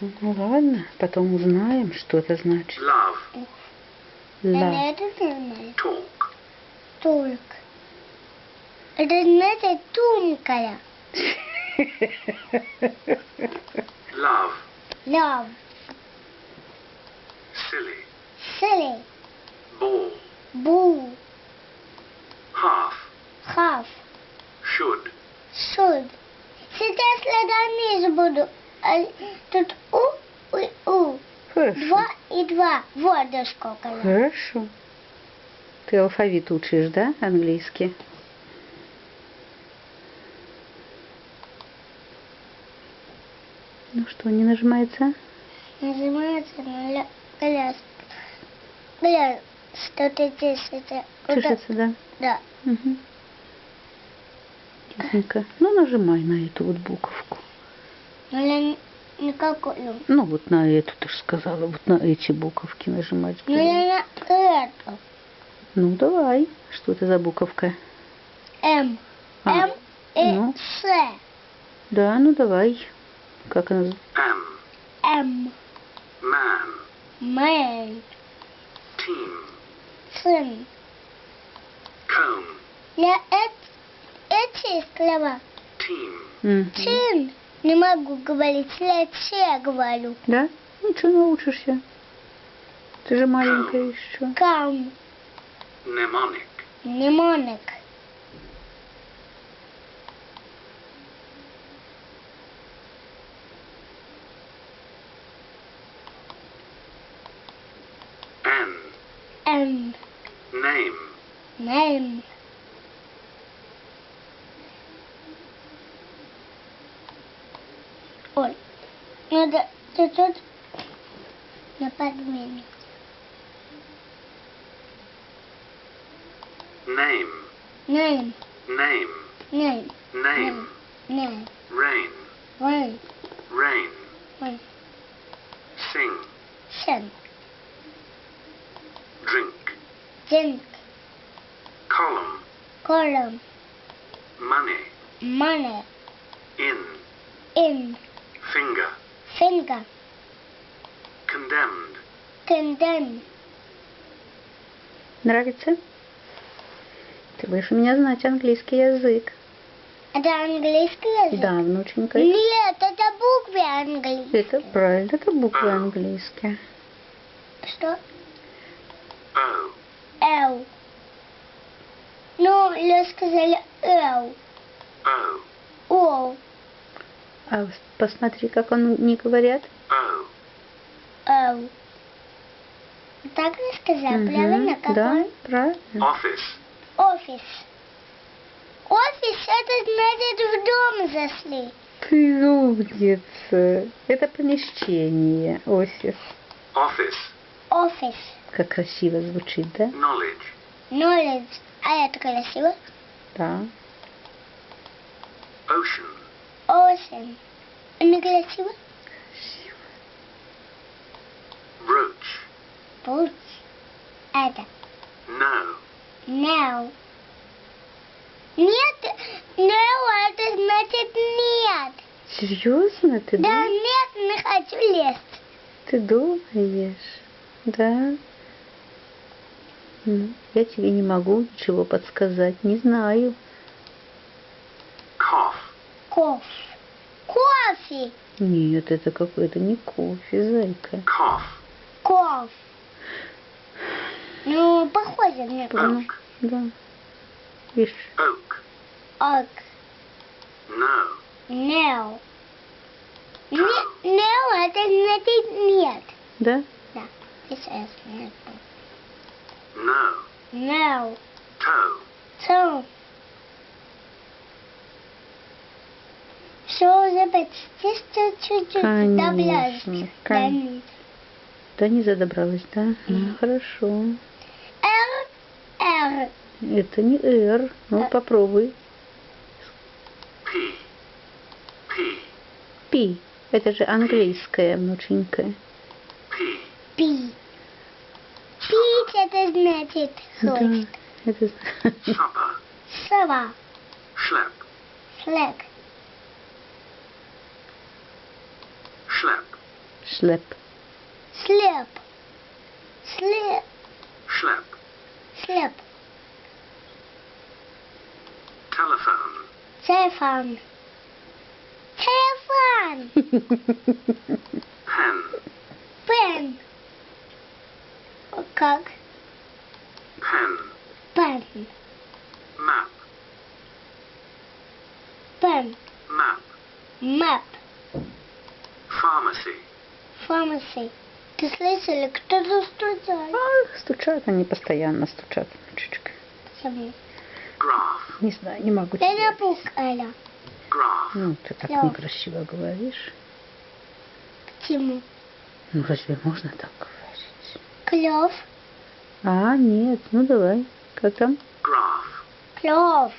Ну ладно, потом узнаем, что это значит. love, Ла. Это talk, Толк. Это значит тонкая. love, Love. silly, Silly. ball, Boo. half, Half. should, Should. Сейчас следа буду. А Тут у и у. Хорошо. Два и два. Вот до сколько. я. Хорошо. Ты алфавит учишь, да, английский? Ну что, не нажимается? Нажимается на ля- гляз. Гляз. Что ты здесь это? Чешется, да? Да. Угу. Тихонько. Ну, нажимай на эту вот буковку. Но я не- никакую. Ну, вот на эту, ты же сказала, вот на эти буковки нажимать. Я на эту. Ну, давай. Что это за буковка? М. А, М и ну. С. Да, ну давай. Как она? М. man, Мэн. team, Сын. comb, Я эт- эти слова. team, Мгм. Не могу говорить. Я все говорю. Да? Ничего, научишься. Ты же маленькая еще. Кам. mnemonic, Мнемоник. Ой, надо чуть-чуть на подмене. name, Нейм, name, нейм, name, нейм, rain, вейн, rain, вейн, sing, сен, drink, динк, column, колом, money, мане, Конден. Нравится? Ты будешь у меня знать английский язык. Это английский язык? Да, внученька. Нет, это буквы английские. Это правильно, это буквы английские. Что? Эл. Ну, я сказали Эл. o, О. А посмотри, как он не говорят. Так не сказал, Мгм, правильно? Как Да, он? правильно. office, Офис. Офис, это значит в дом зашли. Ты умница. Это помещение, офис. office, Офис. Как красиво звучит, да? knowledge, Knowledge. А это красиво? Да. ocean, Ocean. Не красиво? brooch, Путь. Это. no, No. Нет, no, это значит нет. Серьезно? Ты, Да, дум- нет, не хочу лезть. ты думаешь? Да. Ну, я тебе не могу ничего подсказать. Не знаю. cough, Кофе. Кофе. Нет, это какой-то не кофе, зайка. cough, Кофе. Ну, похоже мне. Oak, да. Видишь? oak, Ок. no, No. Не, no, это значит нет. Да? Да. Сейчас нет. no, No. toe, So. Все уже почти что чуть-чуть. Да, конечно. Да не задобралась, да? Ну, хорошо. Р. Это не R. Ну, А. попробуй. p, p, Пи. Это же английская, внученька. p, Пи. Пить это значит Да, хвост. это... supper, Сова. schlep, Флэг. schlep, Шлеп. Слеп. Слеп. Schlep. Слеп. Telephone. Телефон. Телефон. Pen. Пен. Как? Pen. Пен. Map. Пен. Map. Мэп. Pharmacy. Pharmacy. Ты слышали, кто-то стучал? Ах, стучат они постоянно, стучат. Чучка. Почему? Не знаю, не могу тебе. Ну, ты так некрасиво говоришь. Почему? Ну, разве можно так говорить? Клев. А, нет, ну давай. Как там? Клев.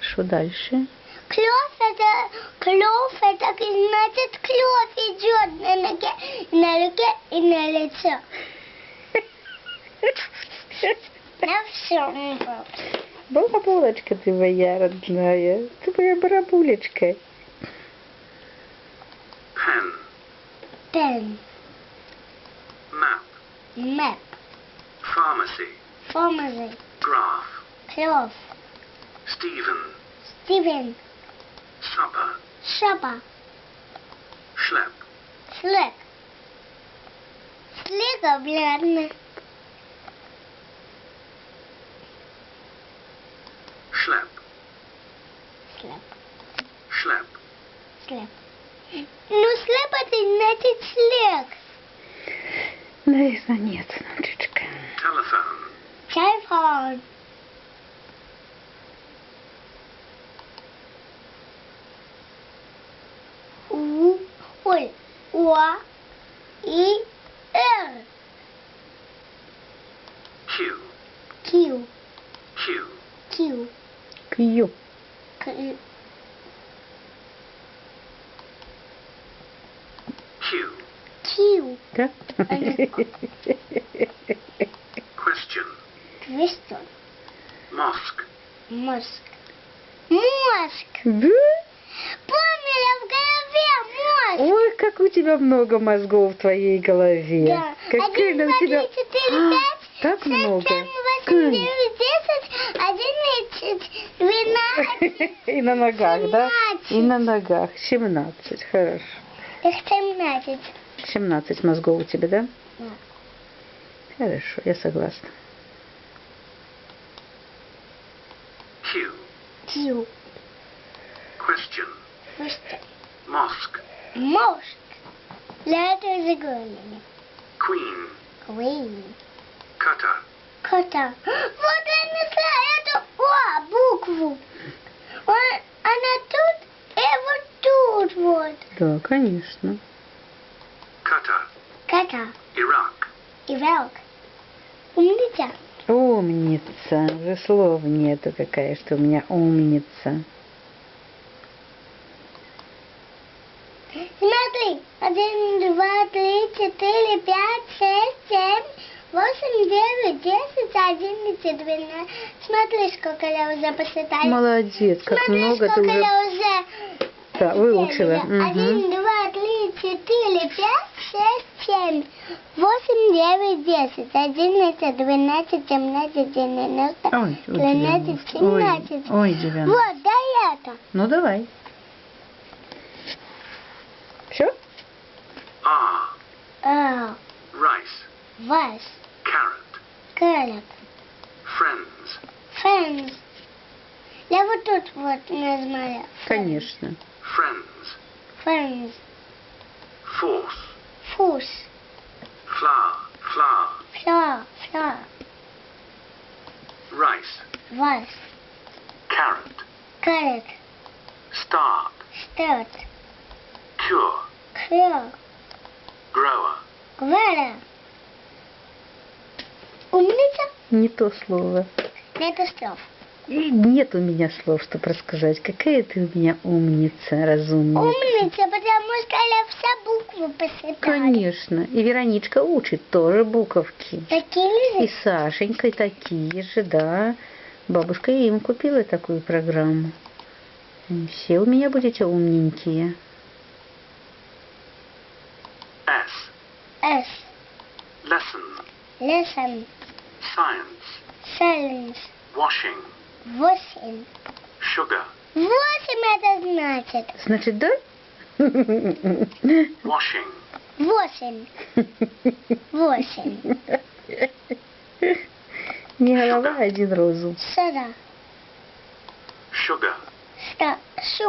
Что дальше? Клев это, клев это значит клев идет на ноге, на руке и на лице. На всем. Балабулочка ты моя родная. Ты моя барабулечка. Pen. Пен. Map. Мэп. Pharmacy. Pharmacy. Graph. Клев. Stephen. Стивен. Supper. Шапа. Schlep. Слэк. Слега, блядно. Schlep. Слэп. Schlep. Слэп. Ну, слэп это значит слег. Наверное, нет, внучечка. Telephone. Телефон. У, ой, О, И, Р, Q. Q, Q. Q, Кью. К, Q. Q, Да? Question. Квестон, Mosque. мозг. Мозг. Да? Поняла в голове мозг. Ой, как у тебя много мозгов в твоей голове. Да. Какая Один, два, тебя... три, четыре, А, пять, Так шесть, много. семь, восемь, девять, десять, одиннадцать, двенадцать, И на ногах, да? семнадцать. И на ногах. 17. Хорошо. Их семнадцать. 17 мозгов у тебя, да? Да. Хорошо, я согласна. Q. Q. Question. Просто Mosque. мозг. Для этого заглавления. Queen. Queen. Cutter. Кота. Вот я нашла эту О, букву. Он- она тут и вот тут вот. Да, конечно. И волк. Умница. Умница. Уже слов нету какая, что у меня умница. Смотри. Один, два, три, четыре, пять, шесть, семь, восемь, девять, десять, одиннадцать, двенадцать. Смотри, сколько я уже посчитала. Молодец, как Смотри, много ты сколько уже я уже да, выучила. Один, Мгм. два, три, четыре, пять, шесть, семь, восемь, девять, десять, одиннадцать, двенадцать, семнадцать, девяносто, много. семнадцать. Ой, девяносто. Вот, да это. Ну давай. Все? R. А, Rice. вас, Carrot. carrot, Friends. friends. Я вот тут вот нажимаю. Конечно. Friends. Friends, Force. Фус, Flour. Flour. фла, фла, Rice. вас, Carrot. carrot, Start. start, Cure. clear, Grower. Гвара. Умница? Не то слово. Нету слов. И нет у меня слов, чтобы рассказать. Какая ты у меня умница, разумница. Умница, потому что я все буквы посчитала. Конечно. И Вероничка учит тоже буковки. Такие И же? Сашенька такие же, да. Бабушка им купила такую программу. И Все у меня будете умненькие. S. S. Lesson. Lesson. Science. Science. Washing. Восемь. Sugar. Восемь это значит. Значит, да? Washing. Восемь. Восемь. Не голова, один розум. Сара. Sugar. Ста. Шу.